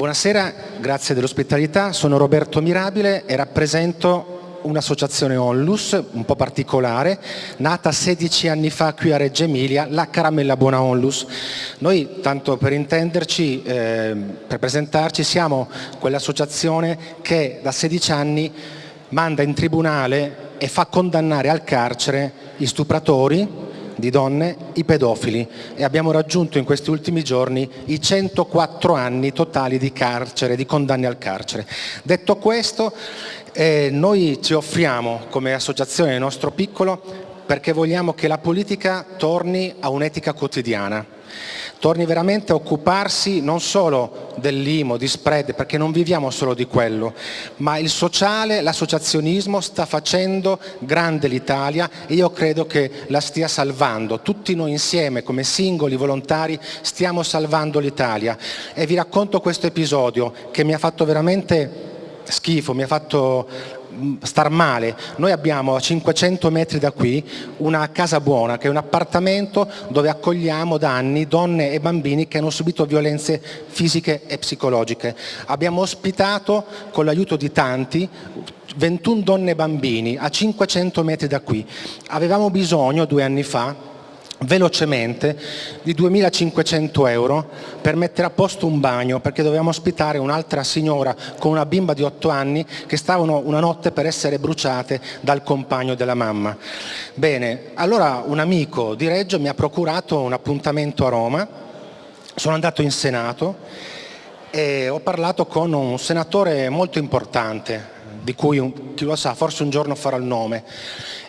Buonasera, grazie dell'ospitalità. Sono Roberto Mirabile e rappresento un'associazione Onlus un po' particolare, nata 16 anni fa qui a Reggio Emilia, la Caramella Buona Onlus. Noi, tanto per intenderci, eh, per presentarci, siamo quell'associazione che da 16 anni manda in tribunale e fa condannare al carcere gli stupratori, di donne, i pedofili e abbiamo raggiunto in questi ultimi giorni i 104 anni totali di carcere, di condanne al carcere. Detto questo, eh, noi ci offriamo come associazione nel nostro piccolo perché vogliamo che la politica torni a un'etica quotidiana torni veramente a occuparsi non solo dell'IMO, di spread, perché non viviamo solo di quello, ma il sociale, l'associazionismo sta facendo grande l'Italia e io credo che la stia salvando. Tutti noi insieme, come singoli volontari, stiamo salvando l'Italia. E vi racconto questo episodio che mi ha fatto veramente schifo, mi ha fatto mm, star male. Noi abbiamo a 500 metri da qui una casa buona che è un appartamento dove accogliamo da anni donne e bambini che hanno subito violenze fisiche e psicologiche. Abbiamo ospitato con l'aiuto di tanti 21 donne e bambini a 500 metri da qui. Avevamo bisogno due anni fa velocemente di 2.500 euro per mettere a posto un bagno perché dovevamo ospitare un'altra signora con una bimba di 8 anni che stavano una notte per essere bruciate dal compagno della mamma. Bene, allora un amico di Reggio mi ha procurato un appuntamento a Roma, sono andato in Senato e ho parlato con un senatore molto importante di cui chi lo sa forse un giorno farà il nome.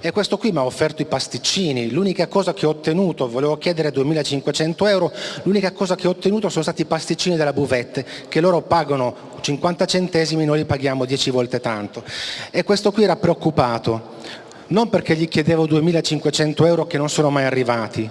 E questo qui mi ha offerto i pasticcini, l'unica cosa che ho ottenuto, volevo chiedere 2500 euro, l'unica cosa che ho ottenuto sono stati i pasticcini della buvette che loro pagano 50 centesimi, noi li paghiamo 10 volte tanto. E questo qui era preoccupato, non perché gli chiedevo 2500 euro che non sono mai arrivati,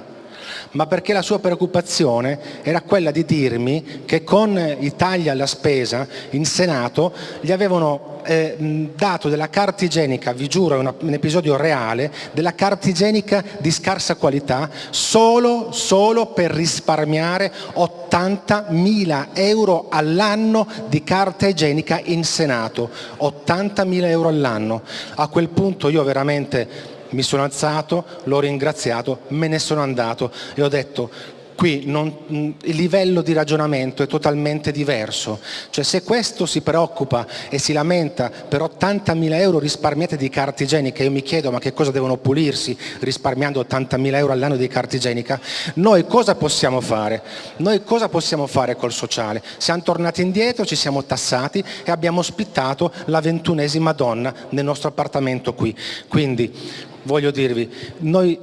ma perché la sua preoccupazione era quella di dirmi che con i tagli alla spesa in Senato gli avevano eh, dato della carta igienica, vi giuro è un episodio reale, della carta igienica di scarsa qualità solo, solo per risparmiare 80.000 euro all'anno di carta igienica in Senato, 80.000 euro all'anno. A quel punto io veramente mi sono alzato, l'ho ringraziato, me ne sono andato e ho detto qui non, il livello di ragionamento è totalmente diverso, cioè se questo si preoccupa e si lamenta per 80.000 euro risparmiati di carta igienica, io mi chiedo ma che cosa devono pulirsi risparmiando 80.000 euro all'anno di carta igienica, noi cosa possiamo fare? Noi cosa possiamo fare col sociale? Siamo tornati indietro, ci siamo tassati e abbiamo ospitato la ventunesima donna nel nostro appartamento qui, quindi voglio dirvi, noi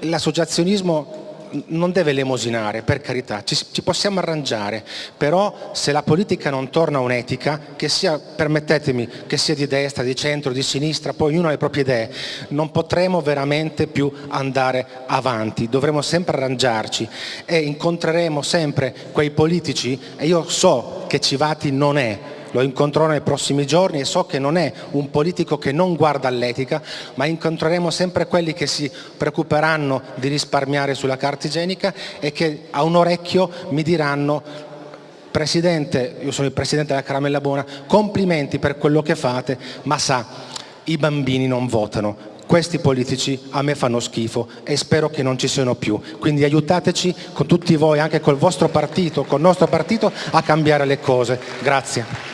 l'associazionismo non deve lemosinare, per carità, ci, ci, possiamo arrangiare, però se la politica non torna a un'etica, che sia, permettetemi, che sia di destra, di centro, di sinistra, poi ognuno ha le proprie idee, non potremo veramente più andare avanti, dovremo sempre arrangiarci e incontreremo sempre quei politici, e io so che Civati non è lo incontrerò nei prossimi giorni e so che non è un politico che non guarda all'etica, ma incontreremo sempre quelli che si preoccuperanno di risparmiare sulla carta igienica e che a un orecchio mi diranno Presidente, io sono il Presidente della Caramella Buona, complimenti per quello che fate, ma sa, i bambini non votano, questi politici a me fanno schifo e spero che non ci siano più. Quindi aiutateci con tutti voi, anche col vostro partito, col nostro partito, a cambiare le cose. Grazie.